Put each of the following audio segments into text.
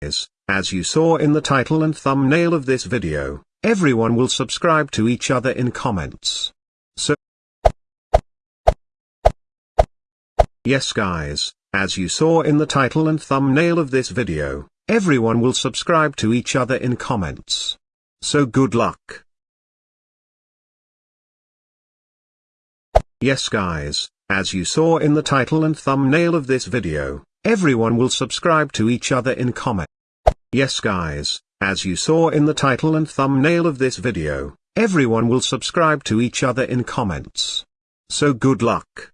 As you saw in the title and thumbnail of this video, everyone will subscribe to each other in comments. So, yes guys, as you saw in the title and thumbnail of this video, everyone will subscribe to each other in comments. So good luck. Yes guys, as you saw in the title and thumbnail of this video, everyone will subscribe to each other in comment. Yes guys, as you saw in the title and thumbnail of this video, everyone will subscribe to each other in comments. So good luck.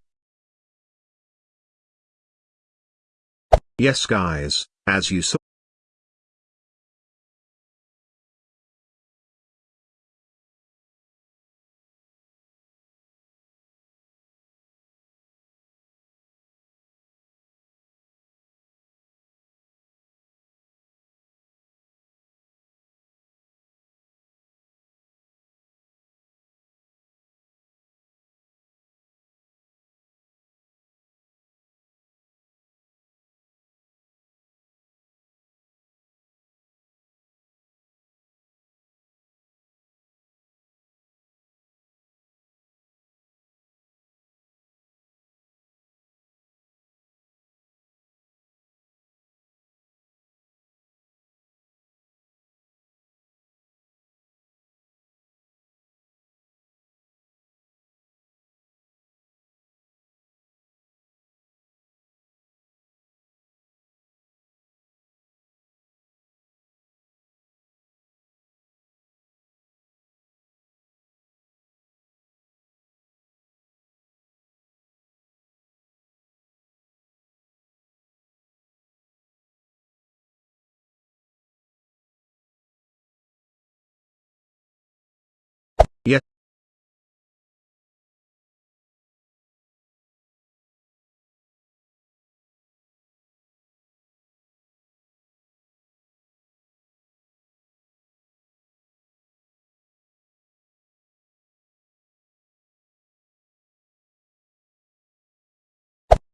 Yes guys, as you saw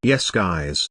Yes guys,